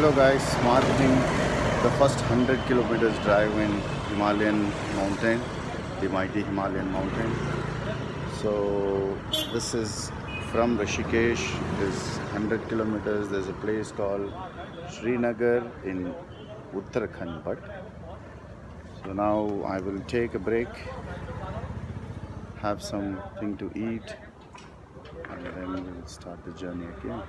Hello guys, marking the first 100 kilometers drive in Himalayan mountain, the mighty Himalayan mountain. So this is from Rishikesh, is 100 kilometers. There's a place called Srinagar in Uttarakhand. But so now I will take a break, have something to eat, and then we'll start the journey again.